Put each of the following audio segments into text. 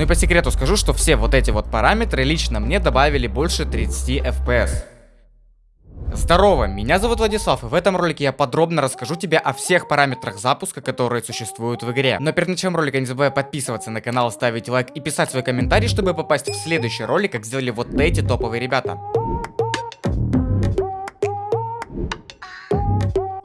Ну и по секрету скажу, что все вот эти вот параметры лично мне добавили больше 30 FPS. Здорово, меня зовут Владислав, и в этом ролике я подробно расскажу тебе о всех параметрах запуска, которые существуют в игре. Но перед началом ролика не забывай подписываться на канал, ставить лайк и писать свой комментарий, чтобы попасть в следующий ролик, как сделали вот эти топовые ребята.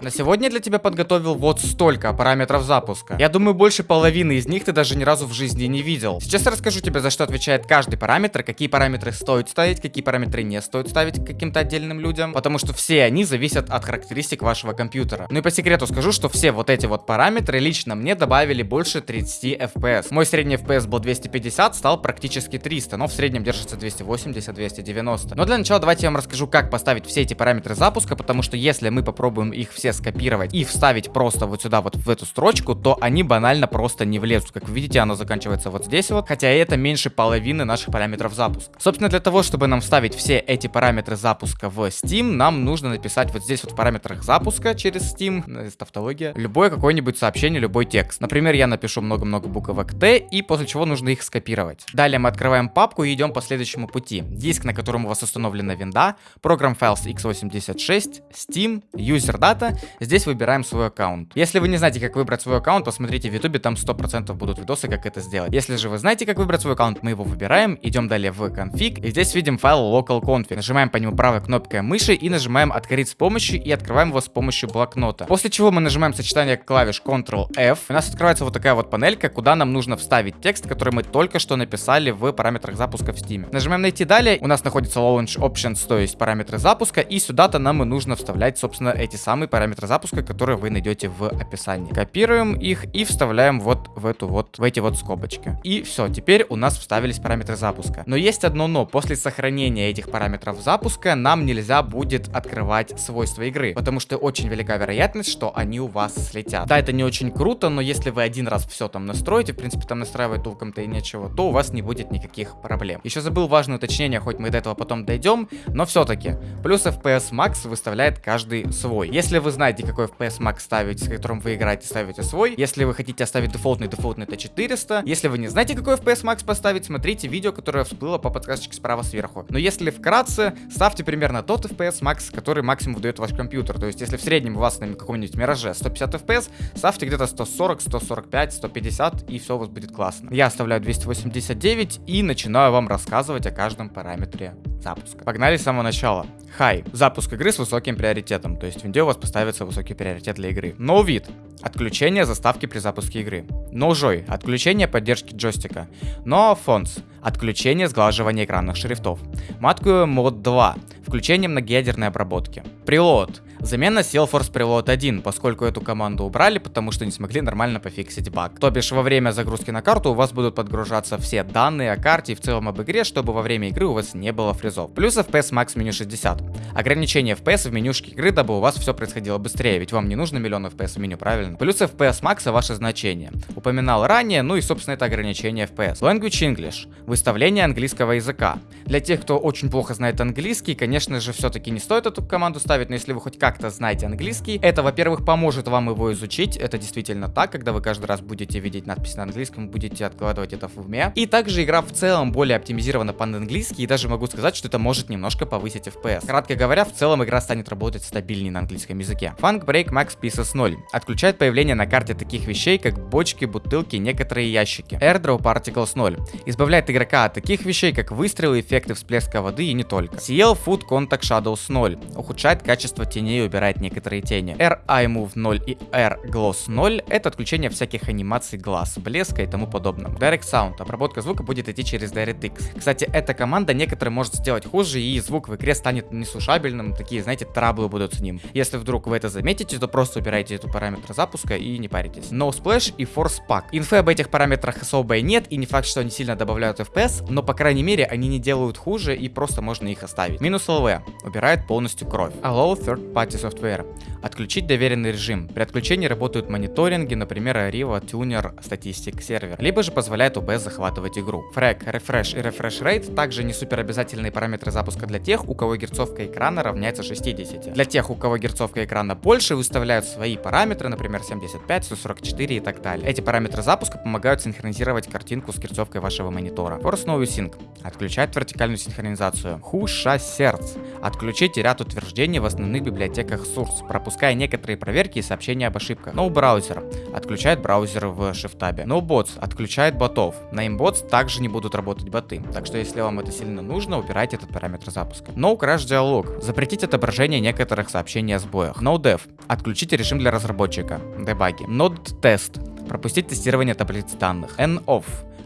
На сегодня для тебя подготовил вот столько параметров запуска. Я думаю, больше половины из них ты даже ни разу в жизни не видел. Сейчас я расскажу тебе, за что отвечает каждый параметр, какие параметры стоит ставить, какие параметры не стоит ставить каким-то отдельным людям, потому что все они зависят от характеристик вашего компьютера. Ну и по секрету скажу, что все вот эти вот параметры лично мне добавили больше 30 FPS. Мой средний FPS был 250, стал практически 300, но в среднем держится 280-290. Но для начала давайте я вам расскажу, как поставить все эти параметры запуска, потому что если мы попробуем их все скопировать и вставить просто вот сюда, вот в эту строчку, то они банально просто не влезут. Как вы видите, оно заканчивается вот здесь вот, хотя это меньше половины наших параметров запуска. Собственно, для того, чтобы нам вставить все эти параметры запуска в Steam, нам нужно написать вот здесь вот в параметрах запуска через Steam, э, тавтология, любое какое-нибудь сообщение, любой текст. Например, я напишу много-много буквок T, и после чего нужно их скопировать. Далее мы открываем папку и идем по следующему пути. Диск, на котором у вас установлена винда, Program Files x86, Steam, User Data Здесь выбираем свой аккаунт. Если вы не знаете, как выбрать свой аккаунт, посмотрите в ютубе, там 100% будут видосы, как это сделать. Если же вы знаете, как выбрать свой аккаунт, мы его выбираем, идем далее в config, и здесь видим файл localconfig. Нажимаем по нему правой кнопкой мыши и нажимаем открыть с помощью и открываем его с помощью блокнота. После чего мы нажимаем сочетание клавиш Ctrl-F. У нас открывается вот такая вот панелька, куда нам нужно вставить текст, который мы только что написали в параметрах запуска в Steam. Нажимаем найти далее, у нас находится Launch Options, то есть параметры запуска, и сюда-то нам и нужно вставлять, собственно, эти самые параметры параметры запуска, которые вы найдете в описании. Копируем их и вставляем вот в эту вот, в эти вот скобочки. И все, теперь у нас вставились параметры запуска. Но есть одно но. После сохранения этих параметров запуска нам нельзя будет открывать свойства игры, потому что очень велика вероятность, что они у вас слетят. Да, это не очень круто, но если вы один раз все там настроите, в принципе там настраивать толком-то и нечего, то у вас не будет никаких проблем. Еще забыл важное уточнение, хоть мы до этого потом дойдем, но все-таки. Плюс FPS Max выставляет каждый свой. Если вы знаете, знаете, какой FPS Max ставить, с которым вы играете, ставите свой. Если вы хотите оставить дефолтный, дефолтный это 400. Если вы не знаете, какой FPS Max поставить, смотрите видео, которое всплыло по подсказочке справа сверху. Но если вкратце, ставьте примерно тот FPS Max, который максимум выдает ваш компьютер. То есть, если в среднем у вас на каком-нибудь Мираже 150 FPS, ставьте где-то 140, 145, 150, и все у вас будет классно. Я оставляю 289 и начинаю вам рассказывать о каждом параметре запуска. Погнали с самого начала. High. Запуск игры с высоким приоритетом, то есть в винде у вас поставится высокий приоритет для игры. No вид. Отключение заставки при запуске игры. No joy. Отключение поддержки джойстика. No fonts. Отключение сглаживания экранных шрифтов. Матку мод 2. Включение многоядерной обработки. Прилот. Замена Salesforce Preload 1, поскольку эту команду убрали, потому что не смогли нормально пофиксить баг. То бишь во время загрузки на карту у вас будут подгружаться все данные о карте и в целом об игре, чтобы во время игры у вас не было фризов. Плюс FPS Max меню 60. Ограничение FPS в менюшке игры, дабы у вас все происходило быстрее, ведь вам не нужно миллион FPS в меню, правильно? Плюс FPS Max ваше значение. Упоминал ранее, ну и собственно это ограничение FPS. Language English. Выставление английского языка. Для тех, кто очень плохо знает английский, конечно же все-таки не стоит эту команду ставить, но если вы хоть как как-то знаете английский. Это, во-первых, поможет вам его изучить. Это действительно так, когда вы каждый раз будете видеть надпись на английском, будете откладывать это в уме. И также игра в целом более оптимизирована под английский, и даже могу сказать, что это может немножко повысить FPS. Кратко говоря, в целом игра станет работать стабильнее на английском языке. Funk Break Max Pieces 0. Отключает появление на карте таких вещей, как бочки, бутылки, некоторые ящики. Airdrop Particles 0. Избавляет игрока от таких вещей, как выстрелы, эффекты всплеска воды и не только. CL Food Contact Shadows 0. Ухудшает качество теней убирает некоторые тени. R Eye Move 0 и R Gloss 0 это отключение всяких анимаций глаз, блеска и тому подобного. Direct Sound. Обработка звука будет идти через DirectX. Кстати, эта команда некоторые может сделать хуже и звук в игре станет неслушабельным, такие, знаете, траблы будут с ним. Если вдруг вы это заметите, то просто убирайте эту параметр запуска и не паритесь. No Splash и Force Pack. Инфы об этих параметрах особо нет и не факт, что они сильно добавляют FPS, но по крайней мере они не делают хуже и просто можно их оставить. Минус LV. Убирает полностью кровь. Allow Third Party Software. Отключить доверенный режим. При отключении работают мониторинги, например, Arriva, Tuner, Statistic Server. Либо же позволяет OBS захватывать игру. Фрэг, Refresh и Refresh Rate также не супер обязательные параметры запуска для тех, у кого герцовка экрана равняется 60. Для тех, у кого герцовка экрана больше, выставляют свои параметры, например, 75, 144 и так далее. Эти параметры запуска помогают синхронизировать картинку с герцовкой вашего монитора. Force No Sync. Отключает вертикальную синхронизацию. Хуша сердц. Отключить ряд утверждений в основных библиотеках Source, пропуская некоторые проверки и сообщения об ошибках. No Browser. Отключает браузер в шифтабе. No Bots. Отключает ботов. На Imbots также не будут работать боты. Так что если вам это сильно нужно, убирайте этот параметр запуска. No Crash Dialog. Запретить отображение некоторых сообщений о сбоях. No Dev. Отключить режим для разработчика. Дебаги. Node Test. Пропустить тестирование таблиц данных. N-Off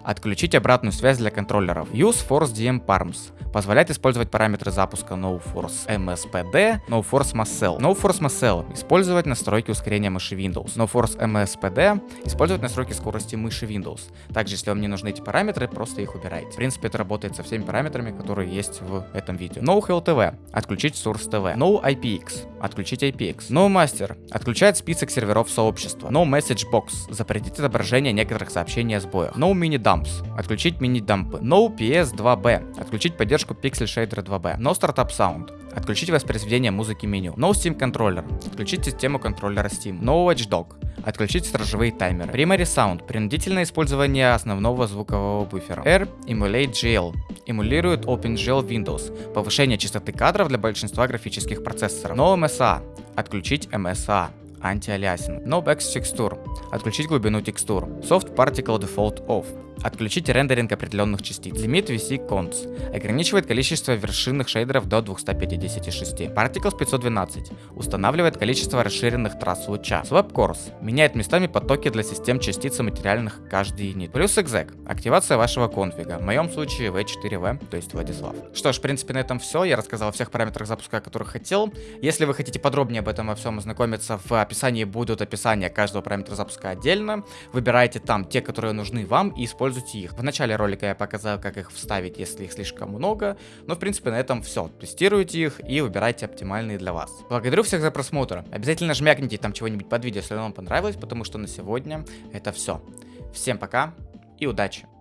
Отключить обратную связь для контроллеров. Use Force DM Parms. Позволяет использовать параметры запуска NoForce MSPD, NoForce Muscle. NoForce Muscle. Использовать настройки ускорения мыши Windows. NoForce MSPD. Использовать настройки скорости мыши Windows. Также, если вам не нужны эти параметры, просто их убирайте. В принципе, это работает со всеми параметрами, которые есть в этом видео. NoHellTV. Отключить Source TV. NoIPX. Отключить IPX. NoMaster. Отключает список серверов сообщества. NoMessageBox. Запретить отображение некоторых сообщений о сбоях. NoMiniDump Dumps. Отключить мини-дампы. No PS 2B. Отключить поддержку Pixel Shader 2B. No Startup Sound. Отключить воспроизведение музыки меню. No Steam Controller. Отключить систему контроллера Steam. No Watchdog. Отключить стражевые таймеры. Primary Sound. Принудительное использование основного звукового буфера. R Emulate GL. Эмулирует OpenGL Windows. Повышение частоты кадров для большинства графических процессоров. No MSAA. Отключить MSAA антиалиасинг. No Back Texture. Отключить глубину текстур. Soft Particles Default Off. Отключить рендеринг определенных частиц. Limit VS Const. Ограничивает количество вершинных шейдеров до 256. Particles 512. Устанавливает количество расширенных трасс луча. Swap Cores. Меняет местами потоки для систем частиц материальных каждый юнит. Плюс exec. Активация вашего конфига. В моем случае V4V, то есть Владислав. Что ж, в принципе, на этом все. Я рассказал о всех параметрах запуска, о которых хотел. Если вы хотите подробнее об этом во всем ознакомиться, в описании будут описания каждого параметра запуска отдельно. Выбирайте там те, которые нужны вам и используйте их. В начале ролика я показал, как их вставить, если их слишком много, но в принципе на этом все. Тестируйте их и выбирайте оптимальные для вас. Благодарю всех за просмотр. Обязательно жмякните там чего-нибудь под видео, если вам понравилось, потому что на сегодня это все. Всем пока и удачи!